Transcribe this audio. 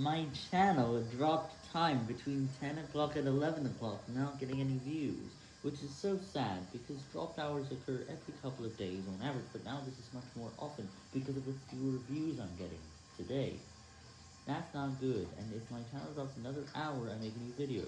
My channel dropped time between 10 o'clock and 11 o'clock, not getting any views, which is so sad because dropped hours occur every couple of days on average, but now this is much more often because of the fewer views I'm getting today. That's not good, and if my channel drops another hour, I make a new video.